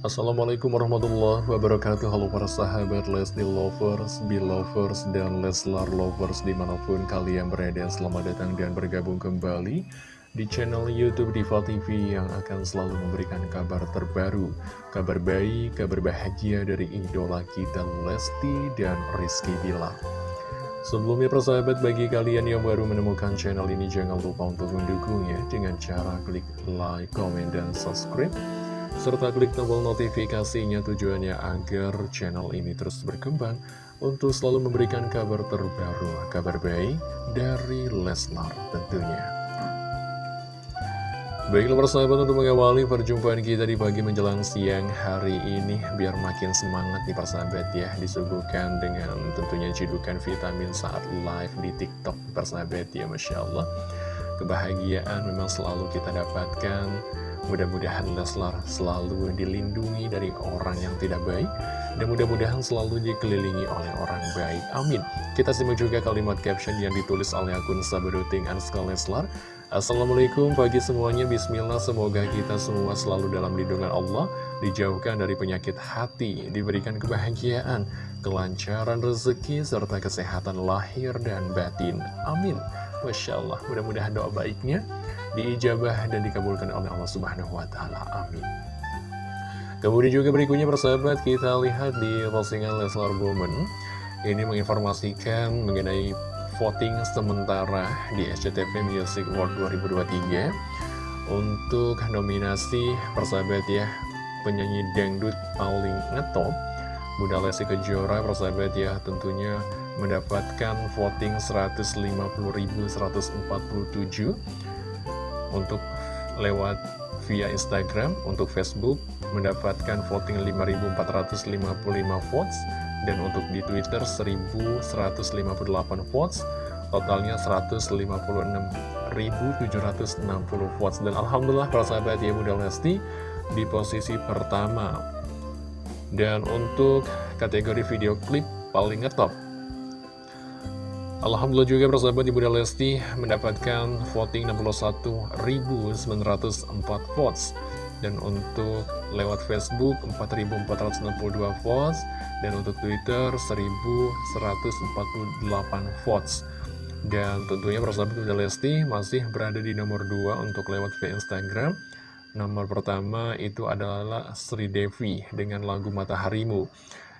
Assalamualaikum warahmatullahi wabarakatuh. Halo para sahabat Lesti Lovers, Belovers, dan Leslar Lovers di mana pun kalian berada. Selamat datang dan bergabung kembali di channel Youtube Diva TV yang akan selalu memberikan kabar terbaru Kabar baik, kabar bahagia dari idola kita Lesti dan Rizky Bilar. Sebelumnya persahabat bagi kalian yang baru menemukan channel ini jangan lupa untuk mendukungnya dengan cara klik like, comment, dan subscribe serta klik tombol notifikasinya tujuannya agar channel ini terus berkembang untuk selalu memberikan kabar terbaru, kabar baik dari Leslar tentunya. Baiklah persahabat untuk mengawali perjumpaan kita di pagi menjelang siang hari ini Biar makin semangat nih persahabat ya Disuguhkan dengan tentunya cidukan vitamin saat live di tiktok persahabat ya Masya Allah Kebahagiaan memang selalu kita dapatkan Mudah-mudahan Leslar selalu dilindungi dari orang yang tidak baik Dan mudah-mudahan selalu dikelilingi oleh orang baik. Amin. Kita simak juga kalimat caption yang ditulis oleh akun Sabaruting Anska Leslar. Assalamualaikum pagi semuanya. Bismillah Semoga kita semua selalu dalam lindungan Allah Dijauhkan dari penyakit hati Diberikan kebahagiaan Kelancaran rezeki Serta kesehatan lahir dan batin. Amin. Masya Allah mudah-mudahan doa baiknya diijabah dan dikabulkan oleh Allah Subhanahu wa taala. Amin. Kemudian juga berikutnya persahabat kita lihat di postingan Leslar Bowman ini menginformasikan mengenai voting sementara di SCTV Music Award 2023 untuk nominasi persahabat ya penyanyi dangdut paling ngetop Bunda Lesti Kejora persahabat ya tentunya mendapatkan voting 150.147 untuk lewat via Instagram, untuk Facebook mendapatkan voting 5.455 votes, dan untuk di Twitter 1.158 votes, totalnya 156.760 votes. Dan Alhamdulillah para sahabat ya Bunda Lesti di posisi pertama. Dan untuk kategori video klip paling ngetop Alhamdulillah juga persahabat Ibu Lesti mendapatkan voting 61.904 votes. Dan untuk lewat Facebook 4.462 votes. Dan untuk Twitter 1.148 votes. Dan tentunya persahabat Ibu Lesti masih berada di nomor 2 untuk lewat via Instagram. Nomor pertama itu adalah Sri Devi dengan lagu Mataharimu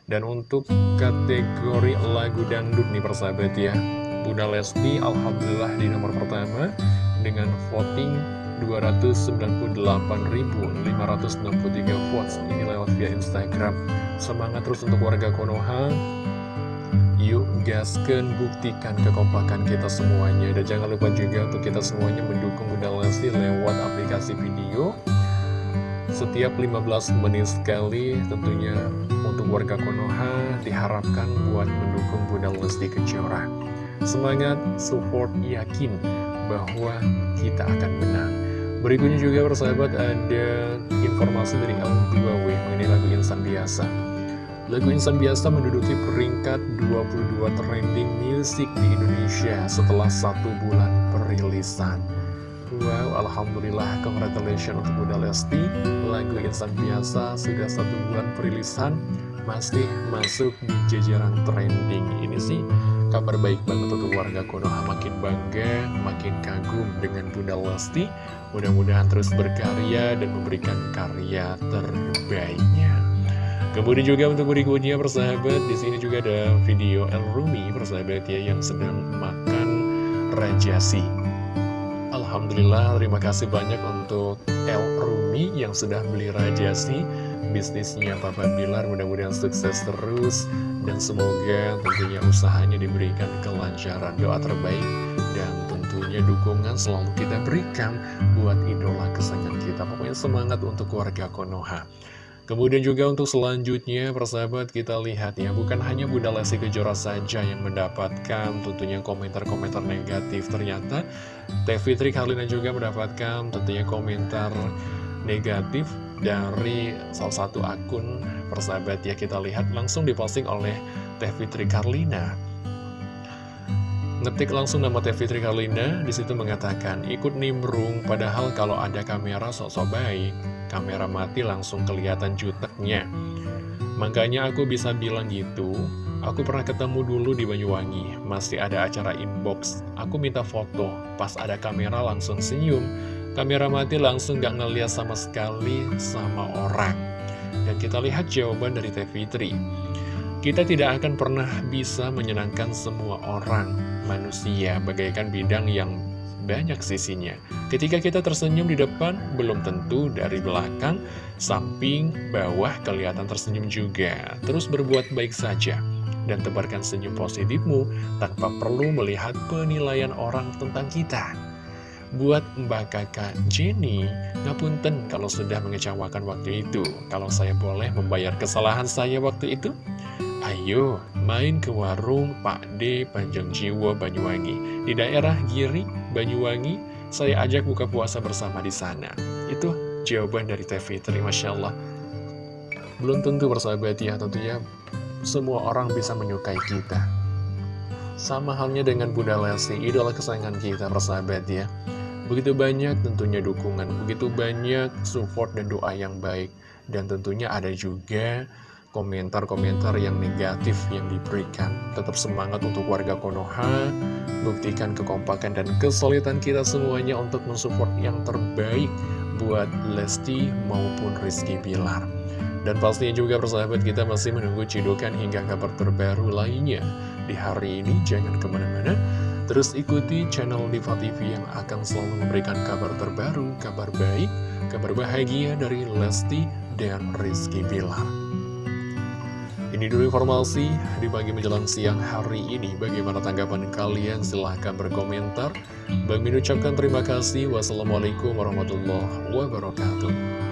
dan untuk kategori lagu dangdut nih persahabat ya. Bunda Lesti Alhamdulillah di nomor pertama dengan voting 298.563 votes. Ini lewat via Instagram. Semangat terus untuk warga Konoha. Yuk gaskan buktikan kekompakan kita semuanya. Dan jangan lupa juga untuk kita semuanya mendukung Bunda Lesti lewat aplikasi video setiap 15 menit sekali tentunya untuk warga Konoha diharapkan buat mendukung Bunda Lesti Kejora. Semangat, support, yakin bahwa kita akan menang. Berikutnya juga persahabat ada informasi dari L2W mengenai lagu Insan Biasa. Lagu Insan Biasa menduduki peringkat 22 trending music di Indonesia setelah satu bulan perilisan. Wow, Alhamdulillah, congratulations untuk Bunda Lesti. Lagu Insan Biasa sudah satu bulan perilisan Masih masuk di jajaran trending. Ini sih kabar baik banget untuk warga Konoha Makin bangga, makin kagum dengan Bunda Lesti. Mudah-mudahan terus berkarya dan memberikan karya terbaiknya. Kemudian juga untuk berikutnya persahabat di sini juga ada video El Rumi persahabat ya yang sedang makan rajasi Alhamdulillah terima kasih banyak untuk El Rumi yang sudah beli rajasi Bisnisnya Papa Bilar mudah-mudahan sukses terus. Dan semoga tentunya usahanya diberikan kelancaran Doa terbaik dan tentunya dukungan selalu kita berikan Buat idola kesayangan kita. Pokoknya semangat untuk keluarga Konoha Kemudian juga untuk selanjutnya, persahabat kita lihat ya, bukan hanya Bunda Lesti Kejora saja yang mendapatkan tentunya komentar-komentar negatif. Ternyata Teh Fitri Karlina juga mendapatkan tentunya komentar negatif dari salah satu akun persahabat ya kita lihat langsung diposting oleh Teh Fitri Karlina. Ngetik langsung nama Teh Fitri Karlina, di situ mengatakan, ikut nimbrung, padahal kalau ada kamera sok-sok baik, kamera mati langsung kelihatan juteknya. Makanya aku bisa bilang gitu, aku pernah ketemu dulu di Banyuwangi, masih ada acara inbox, aku minta foto, pas ada kamera langsung senyum, kamera mati langsung gak ngeliat sama sekali sama orang. Dan kita lihat jawaban dari Teh Fitri. Kita tidak akan pernah bisa menyenangkan semua orang, manusia, bagaikan bidang yang banyak sisinya. Ketika kita tersenyum di depan, belum tentu dari belakang, samping, bawah kelihatan tersenyum juga. Terus berbuat baik saja, dan tebarkan senyum positifmu tanpa perlu melihat penilaian orang tentang kita. Buat Mbak Kakak Jenny, ngapunten kalau sudah mengecewakan waktu itu. Kalau saya boleh membayar kesalahan saya waktu itu, Ayo main ke warung Pak D Panjang Jiwo Banyuwangi. Di daerah Giri Banyuwangi Saya ajak buka puasa bersama di sana. Itu jawaban dari Teh Fitri Masya Allah. Belum tentu bersahabat ya tentunya Semua orang bisa menyukai kita. Sama halnya dengan Bunda Lesti Idola kesayangan kita bersahabat ya. Begitu banyak tentunya dukungan Begitu banyak support dan doa yang baik. Dan tentunya ada juga komentar-komentar yang negatif yang diberikan. Tetap semangat untuk warga Konoha, buktikan kekompakan dan kesulitan kita semuanya untuk mensupport yang terbaik buat Lesti maupun Rizky Bilar. Dan pastinya juga persahabat kita masih menunggu cidukan hingga kabar terbaru lainnya. Di hari ini jangan ke mana-mana, terus ikuti channel Diva TV yang akan selalu memberikan kabar terbaru, kabar baik, kabar bahagia dari Lesti dan Rizky Bilar. Ini dulu informasi di pagi menjelang siang hari ini. Bagaimana tanggapan kalian? Silahkan berkomentar. Bang ucapkan terima kasih. Wassalamualaikum warahmatullahi wabarakatuh.